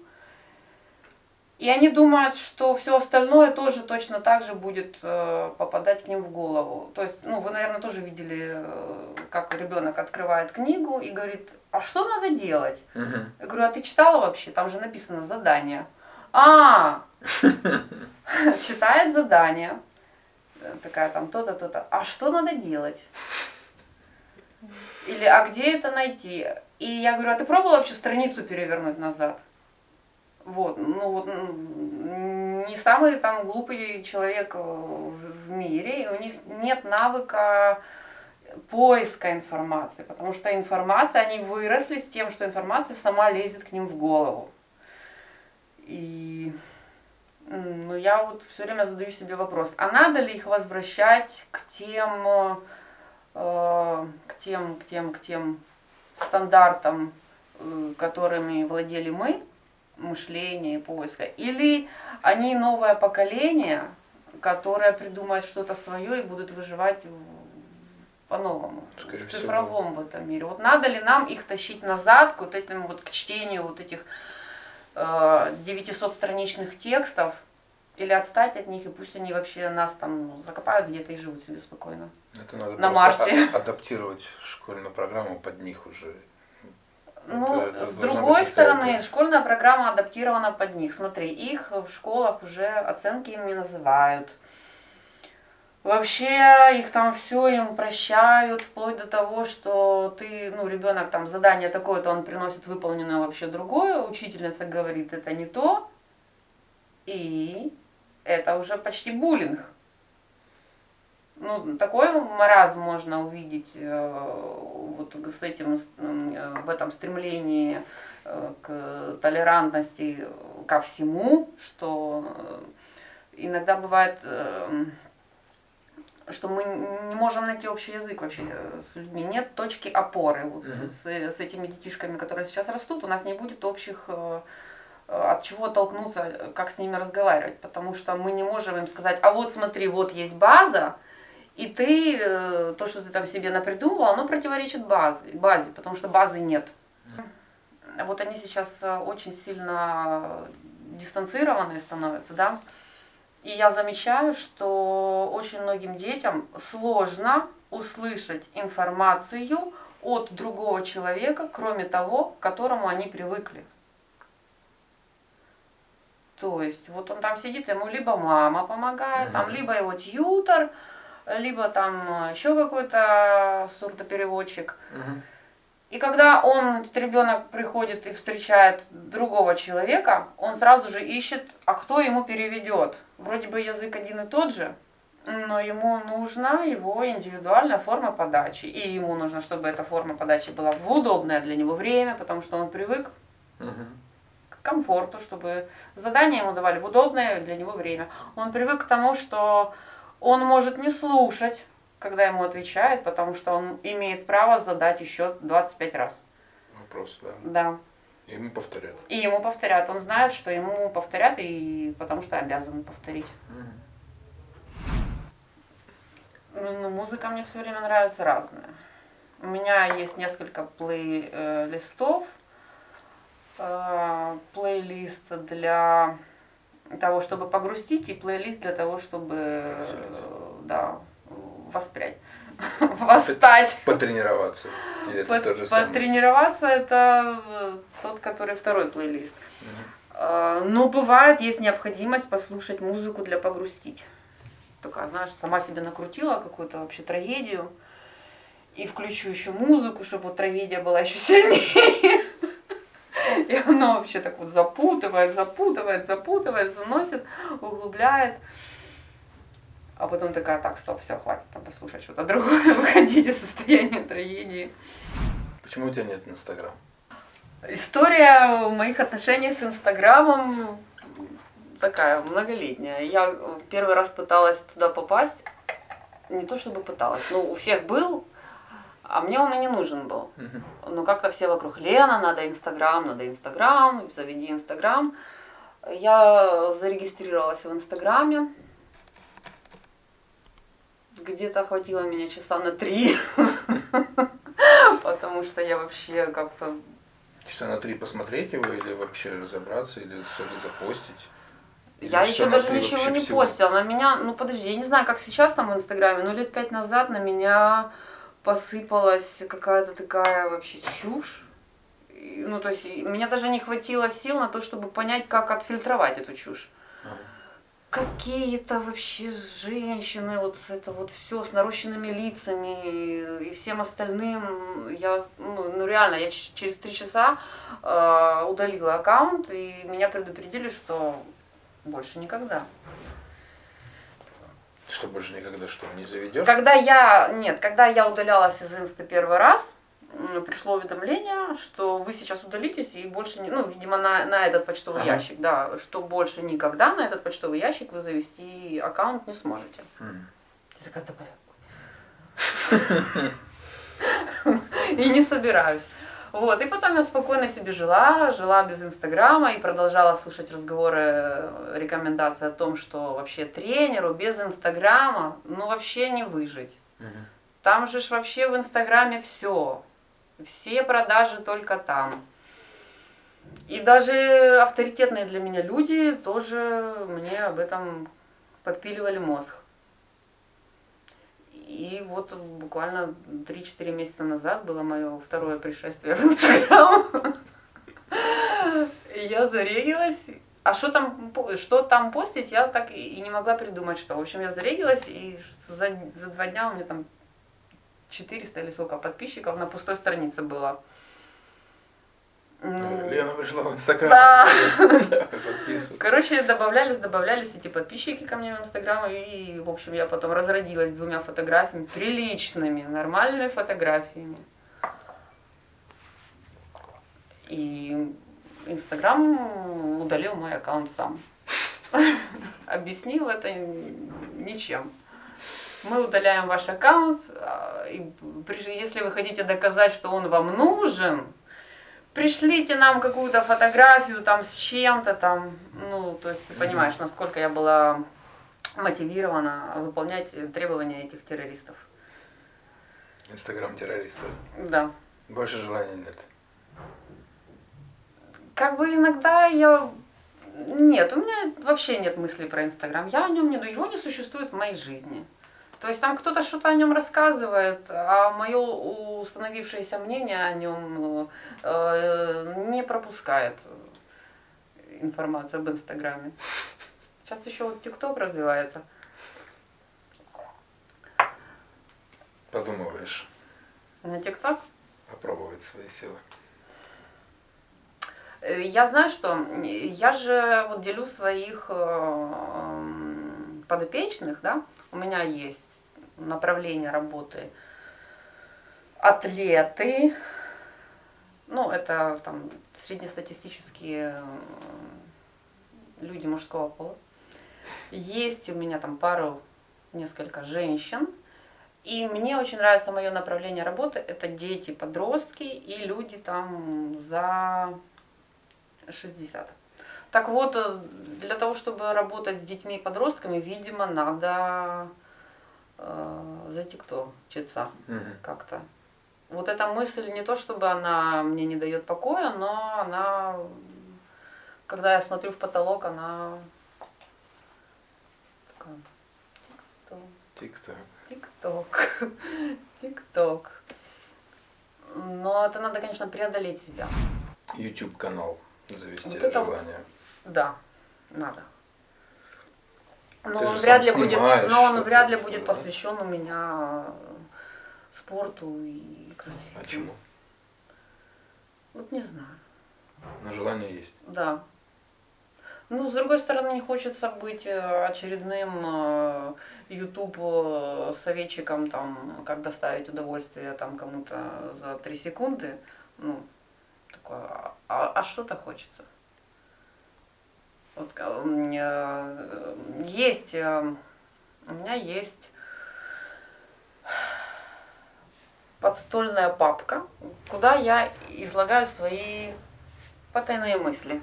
И они думают, что все остальное тоже точно так же будет э, попадать к ним в голову. То есть, ну, вы, наверное, тоже видели, э, как ребенок открывает книгу и говорит, а что надо делать? Мгм. Я говорю, а ты читала вообще? Там же написано задание. А, читает задание. Такая там то-то, то-то. А что надо делать? Или, а где это найти? И я говорю, а ты пробовала вообще страницу перевернуть назад? Вот, ну вот, не самый там глупый человек э, в мире, и у них нет навыка поиска информации, потому что информация, они выросли с тем, что информация сама лезет к ним в голову. И ну, я вот все время задаю себе вопрос, а надо ли их возвращать к тем, э, к тем, к тем, к тем стандартам, э, которыми владели мы, мышления и поиска, или они новое поколение, которое придумает что-то свое и будут выживать по-новому, в всего. цифровом в этом мире. Вот надо ли нам их тащить назад к вот этим вот к чтению вот этих э, 900 страничных текстов, или отстать от них, и пусть они вообще нас там закопают где-то и живут себе спокойно. Это надо На Марсе. а- адаптировать школьную программу под них уже. Ну, Это- с другой стороны, школьная программа адаптирована под них. Смотри, их в школах уже оценки им не называют. Вообще их там все им прощают, вплоть до того, что ты, ну, ребенок там задание такое-то, он приносит выполненное вообще другое, учительница говорит, это не то, и это уже почти буллинг. Ну, такой маразм можно увидеть э, вот с этим, э, в этом стремлении э, к толерантности ко всему, что иногда бывает, что мы не можем найти общий язык вообще с людьми. Нет точки опоры. Вот Мгм. с, с этими детишками, которые сейчас растут, у нас не будет общих от чего толкнуться, э, как с ними разговаривать, потому что мы не можем им сказать, а вот смотри, вот есть база, и ты, э, то, что ты там себе напридумывал, оно противоречит базе, базе, потому что базы нет. Вот они сейчас э, очень сильно дистанцированные становятся, да. И я замечаю, что очень многим детям сложно услышать информацию от другого человека, кроме того, к которому они привыкли. То есть вот он там сидит, ему либо мама помогает, там Мгм. либо его тьютер, либо там еще какой-то сурдопереводчик. Мгм. И когда он, этот ребенок, приходит и встречает другого человека, он сразу же ищет, а кто ему переведет. Вроде бы язык один и тот же, но ему нужна его индивидуальная форма подачи. И ему нужно, чтобы эта форма подачи была в удобное для него время, потому что он привык Мгм. К комфорту, чтобы задания ему давали в удобное для него время. Он привык к тому, что он может не слушать, когда ему отвечают, потому что он имеет право задать еще 25 раз. Вопрос, да. Да. И мы повторят. И ему повторят. Он знает, что ему повторят, и потому что обязаны повторить. Мгм. Ну, музыка мне все время нравится разная. У меня есть несколько плейлистов. Плейлист для того, чтобы погрустить, и плейлист для того, чтобы да, воспрять, восстать. Потренироваться. Или это тот же самый? Потренироваться это э, тот, который второй плейлист. Э, Но бывает, есть необходимость послушать музыку для погрустить. Такая, знаешь, сама себе накрутила какую-то вообще трагедию. И включу еще музыку, чтобы вот трагедия была еще сильнее. И оно вообще так вот запутывает, запутывает, запутывает, заносит, углубляет. А потом такая, так, стоп, все, хватит там послушать что-то другое, выходить из состояния трагедии. Почему у тебя нет Инстаграм? История моих отношений с Инстаграмом такая многолетняя. Я первый раз пыталась туда попасть. Не то чтобы пыталась, но у всех был, а мне он и не нужен был. Но как-то все вокруг Лена, надо Инстаграм, надо Инстаграм, заведи Инстаграм. Я зарегистрировалась в Инстаграме. Где-то хватило меня часа на три, потому что я вообще как-то Часа на три посмотреть его или вообще разобраться, или что-то запостить? Или Я еще даже ничего не всего? постила. На меня, ну подожди, я не знаю, как сейчас там в Инстаграме, но лет пять назад на меня посыпалась какая-то такая вообще чушь. Ну, то есть, меня даже не хватило сил на то, чтобы понять, как отфильтровать эту чушь. Какие-то вообще женщины, вот это вот все с нарощенными лицами и всем остальным. Я, ну, ну реально, я через три часа э, удалила аккаунт, и меня предупредили, что больше никогда. Что больше никогда что, не заведешь? Когда я, нет, когда я удалялась из инста первый раз, пришло уведомление, что вы сейчас удалитесь и больше не, ну, видимо, на, на этот почтовый Ага. ящик, да, что больше никогда на этот почтовый ящик вы завести аккаунт не сможете. Мгм. Я такая, «Да, И не собираюсь. Вот, и потом я спокойно себе жила, жила без Инстаграма и продолжала слушать разговоры, э, рекомендации о том, что вообще тренеру без Инстаграма, ну вообще не выжить. Мгм. Там же ж вообще в Инстаграме все. Все продажи только там. И даже авторитетные для меня люди тоже мне об этом подпиливали мозг. И вот буквально 3-4 месяца назад было мое второе пришествие в Инстаграм. Я зарегилась. А что там, что там постить, я так и не могла придумать, что. В общем, я зарегилась, и за, за два дня у меня там 400 или сколько подписчиков на пустой странице было. Ну, Лена пришла в Инстаграм. Да. Короче, добавлялись, добавлялись эти подписчики ко мне в Инстаграм, и, в общем, я потом разродилась двумя фотографиями, приличными, нормальными фотографиями. И Инстаграм удалил мой аккаунт сам. Объяснил это ничем. Мы удаляем ваш аккаунт, а, если вы хотите доказать, что он вам нужен, пришлите нам какую-то фотографию там с чем-то там. Ну, то есть ты понимаешь, насколько я была мотивирована выполнять требования этих террористов. Инстаграм террориста. Да. Больше желания нет. Как бы иногда я... Нет, у меня вообще нет мыслей про Инстаграм. Я о нем не... Его не существует в моей жизни. То есть там кто-то что-то о нем рассказывает, а мое установившееся мнение о нем э, не пропускает информацию об Инстаграме. Сейчас еще вот ТикТок развивается. Подумываешь На ТикТок попробовать свои силы. Э, Я знаю, что я же вот делю своих э, подопечных, да, у меня есть направление работы атлеты, ну, это там среднестатистические э, люди мужского пола. Есть у меня там пару, несколько женщин. И мне очень нравится мое направление работы. Это дети, подростки и люди там за 60. Так вот, э, для того, чтобы работать с детьми и подростками, видимо, надо э, за тикток читься Мгм. как-то. Вот эта мысль не то, чтобы она мне не дает покоя, но она, когда я смотрю в потолок, она такая, Тик-так. тик-ток, тик-ток. Но это надо, конечно, преодолеть себя. YouTube канал завести Вот это- желание. Да, надо. Но Ты он вряд ли будет, но он вряд ли будет да? посвящен у меня э, спорту и красоте. А чему? Вот не знаю. Но желание есть. Да. Ну, с другой стороны, не хочется быть э, очередным э, YouTube советчиком, там, как доставить удовольствие там кому-то за три секунды. Ну, такое, а- а что-то хочется. Вот, э, э, есть, э, у меня есть подстольная папка, куда я излагаю свои потайные мысли.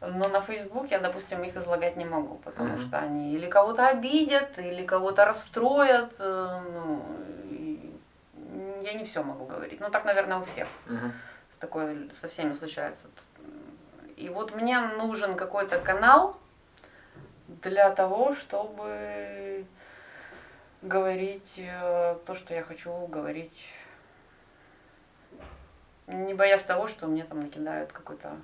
Но на Facebook я, допустим, их излагать не могу, потому Мгм. что они или кого-то обидят, или кого-то расстроят. Ну, я не все могу говорить. Ну, так, наверное, у всех. Мгм. Такое со всеми случается. И вот мне нужен какой-то канал для того, чтобы говорить э, то, что я хочу говорить, не боясь того, что мне там накидают какой-то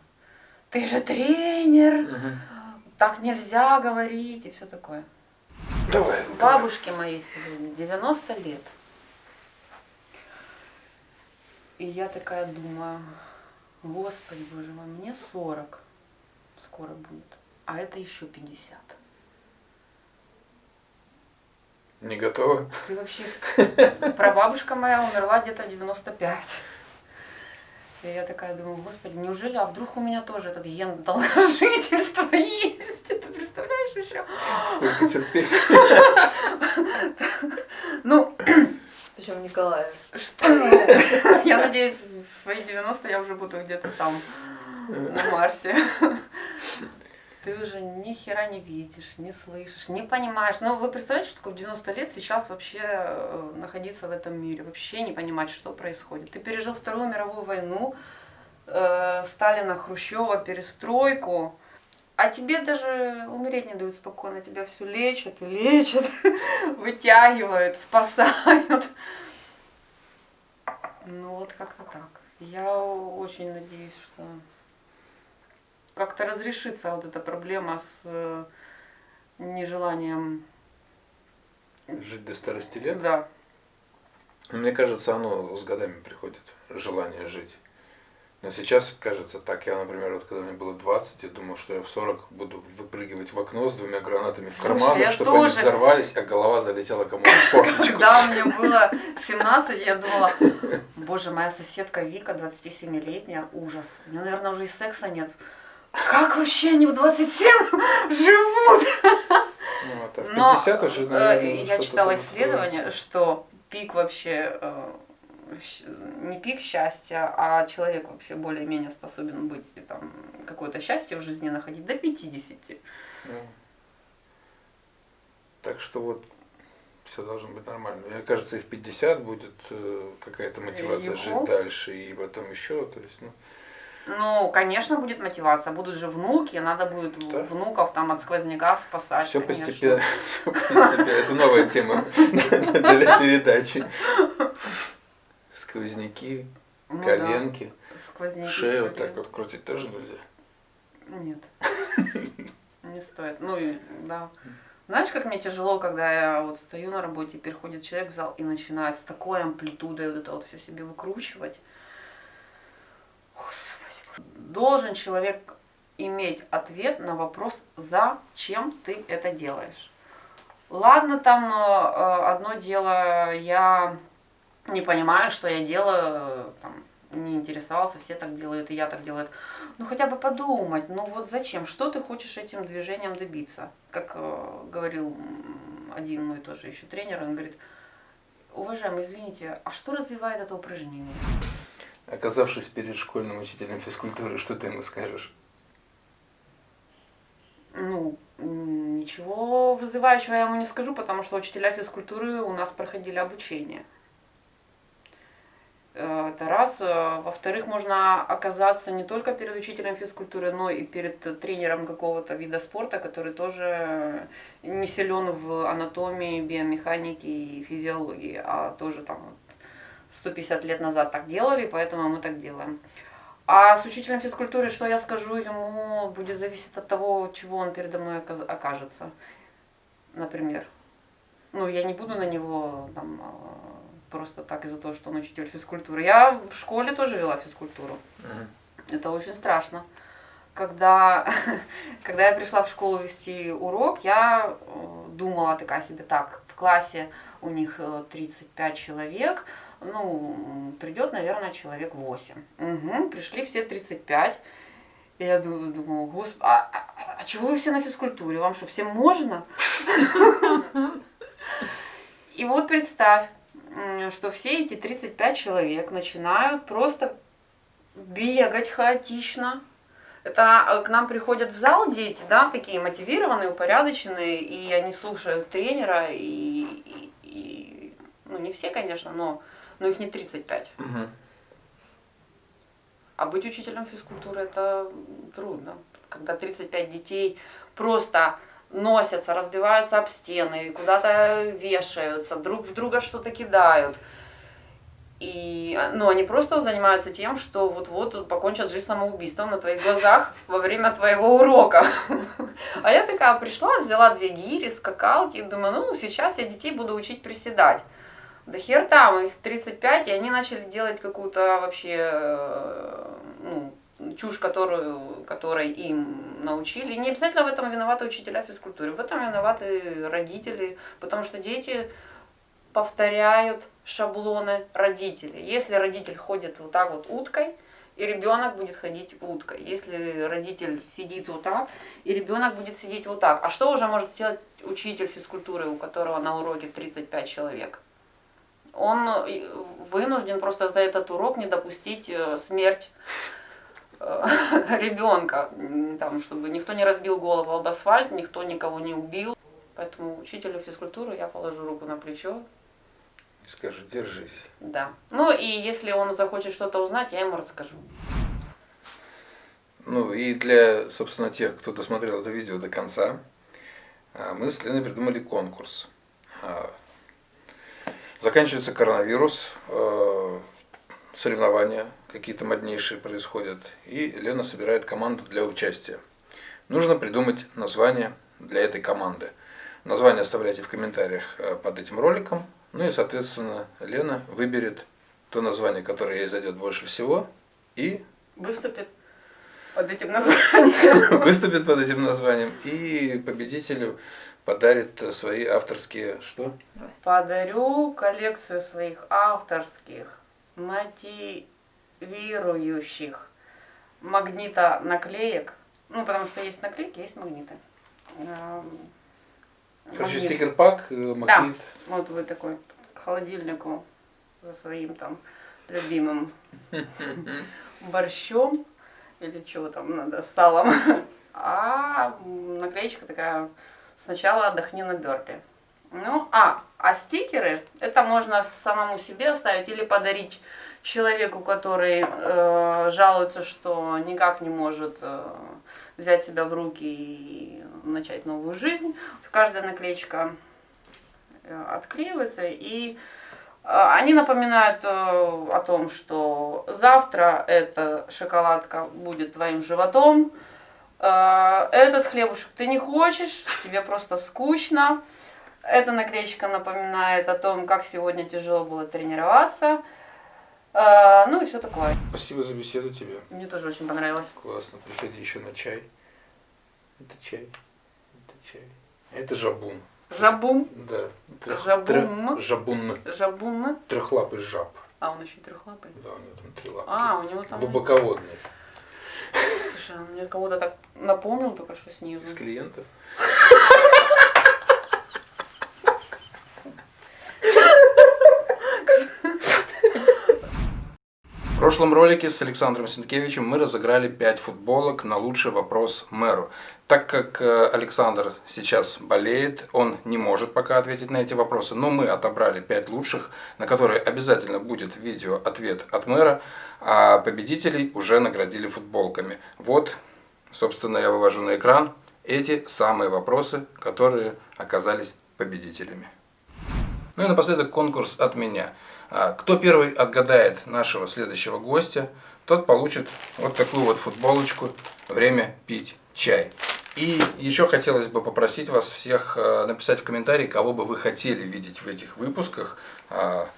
«ты же тренер, так нельзя говорить» и все такое. Давай. Бабушке моей сегодня 90 лет. И я такая думаю, господи, боже мой, мне 40 скоро будет, а это еще 50. Не готова? Ты вообще... Прабабушка моя умерла где-то в 95. И я такая думаю, господи, неужели, а вдруг у меня тоже этот ген долгожительства есть? Ты представляешь еще? Сколько терпеть? Ну, Причем Николаев. Что? ну, Я надеюсь, в свои 90 я уже буду где-то там, на Марсе. Ты уже ни хера не видишь, не слышишь, не понимаешь. Ну, вы представляете, что такое в 90 лет сейчас вообще э, находиться в этом мире, вообще не понимать, что происходит. Ты пережил Вторую мировую войну, э, Сталина, Хрущева, перестройку, а тебе даже умереть не дают спокойно, тебя все лечат и лечат, вытягивают, спасают. Ну вот как-то так. Я очень надеюсь, что как-то разрешится вот эта проблема с э, нежеланием. Жить до старости лет? Да. Мне кажется, оно с годами приходит, желание жить. Но сейчас кажется так. Я, например, вот когда мне было 20, я думал, что я в 40 буду выпрыгивать в окно с двумя гранатами в я чтобы они тоже. взорвались, а голова залетела кому-то в форточку. Когда мне было 17, я думала, боже, моя соседка Вика, 27-летняя, ужас. У нее, наверное, уже и секса нет. Как вообще они в 27 живут? Ну, это в Но 50 уже, э, наверное, я читала исследование, что пик вообще э, не пик счастья, а человек вообще более-менее способен быть и там какое-то счастье в жизни находить до 50. Ну, Так что вот все должно быть нормально. Мне кажется, и в 50 будет э, какая-то мотивация жить Юху. дальше, и потом еще, то есть, ну, Ну, конечно, будет мотивация. Будут же внуки, надо будет Да. внуков там от сквозняка спасать. все конечно. постепенно, всё постепенно. Это новая тема для передачи. Сквозняки, Ну да, коленки, сквозняки, шею вот так коленки. вот крутить тоже нельзя. Нет. Не стоит. Ну и да. Знаешь, как мне тяжело, когда я вот стою на работе, приходит человек в зал и начинает с такой амплитудой вот это вот все себе выкручивать. Господи. Должен человек иметь ответ на вопрос, зачем ты это делаешь. Ладно, там э, одно дело, я не понимаю, что я делаю, там, не интересовался, все так делают, и я так делаю. Ну хотя бы подумать, ну вот зачем, что ты хочешь этим движением добиться? Как э, говорил один мой тоже еще тренер, он говорит, уважаемый, извините, а что развивает это упражнение? Оказавшись перед школьным учителем физкультуры, что ты ему скажешь? Ну, ничего вызывающего я ему не скажу, потому что учителя физкультуры у нас проходили обучение. Э, это раз. Э, во-вторых, можно оказаться не только перед учителем физкультуры, но и перед тренером какого-то вида спорта, который тоже не силен в анатомии, биомеханике и физиологии, а тоже там 150 лет назад так делали, поэтому мы так делаем. А с учителем физкультуры, что я скажу ему, будет зависеть от того, чего он передо мной окажется. Например. Ну, я не буду на него там просто так из-за того, что он учитель физкультуры. Я в школе тоже вела физкультуру. Uh-huh. Это очень страшно. Когда, когда я пришла в школу вести урок, я э, думала такая себе, так, в классе у них 35 э, человек, ну, придет, наверное, человек 8. Угу, пришли все 35. И я думаю, думаю господи, а, а, а чего вы все на физкультуре? Вам что, всем можно? И вот представь, что все эти 35 человек начинают просто бегать хаотично. Это э, к нам приходят в зал дети, да, такие мотивированные, упорядоченные, и они слушают тренера, и, и, и ну не все, конечно, но, но их не 35. Угу. А быть учителем физкультуры это трудно. Когда 35 детей просто носятся, разбиваются об стены, куда-то вешаются, друг в друга что-то кидают. И ну, они просто занимаются тем, что вот-вот покончат жизнь самоубийством на твоих глазах во время твоего урока. А я такая пришла, взяла две гири, скакалки, думаю, ну, сейчас я детей буду учить приседать. Да хер там, их 35, и они начали делать какую-то вообще, э, ну, чушь, которую, которой им научили. Не обязательно в этом виноваты учителя физкультуры, в этом виноваты родители, потому что дети повторяют шаблоны родителей. Если родитель ходит вот так вот уткой, и ребенок будет ходить уткой. Если родитель сидит вот так, и ребенок будет сидеть вот так. А что уже может сделать учитель физкультуры, у которого на уроке 35 человек? Он э, вынужден просто за этот урок не допустить э, смерть ребенка, там, чтобы никто не разбил голову об асфальт, никто никого не убил. Поэтому учителю физкультуры я положу руку на плечо. Скажу, держись. Да. Ну и если он захочет что-то узнать, я ему расскажу. Ну и для, собственно, тех, кто досмотрел это видео до конца, а, мы с Леной придумали конкурс. А, заканчивается коронавирус, а, соревнования какие-то моднейшие происходят, и Лена собирает команду для участия. Нужно придумать название для этой команды. Название оставляйте в комментариях э, под этим роликом. Ну и, соответственно, Лена выберет то название, которое ей зайдет больше всего, и... Выступит под этим названием. Выступит под этим названием, и победителю подарит свои авторские... Что? Подарю коллекцию своих авторских мотивирующих магнита наклеек. Ну, потому что есть наклейки, есть магниты. Короче, стикер-пак, э, магнит. Да, вот вы такой к холодильнику за своим там любимым борщом или чего там надо, салом. А наклеечка такая, сначала отдохни на бёрпе. Ну, а, а стикеры, это можно самому себе оставить или подарить человеку, который э, жалуется, что никак не может э, взять себя в руки и начать новую жизнь. Каждая наклеечка э, отклеивается, и э, они напоминают э, о том, что завтра эта шоколадка будет твоим животом, этот хлебушек ты не хочешь, тебе просто скучно, эта наклеечка напоминает о том, как сегодня тяжело было тренироваться. А, ну и все такое. Спасибо за беседу тебе. Мне тоже очень понравилось. Классно. Приходи еще на чай. Это чай. Это чай. Это жабун. Жабум, Да. Трех- Жабун. трех- Жабун. жабун. Трехлапый жаб. А он еще и трехлапый. Да, у него там три лапки. А, у него там... Глубоководный. Слушай, он мне кого-то так напомнил только что снизу. Из клиентов. В прошлом ролике с Александром Сенкевичем мы разыграли 5 футболок на лучший вопрос мэру. Так как э, Александр сейчас болеет, он не может пока ответить на эти вопросы, но мы отобрали 5 лучших, на которые обязательно будет видео-ответ от мэра, а победителей уже наградили футболками. Вот, собственно, я вывожу на экран эти самые вопросы, которые оказались победителями. Ну и напоследок конкурс от меня. А, Кто первый отгадает нашего следующего гостя, тот получит вот такую вот футболочку «Время пить чай». И еще хотелось бы попросить вас всех э, написать в комментарии, кого бы вы хотели видеть в этих выпусках, а,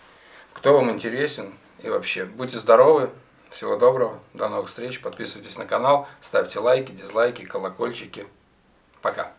кто вам интересен и вообще. Будьте здоровы, всего доброго, до новых встреч, подписывайтесь на канал, ставьте лайки, дизлайки, колокольчики. Пока.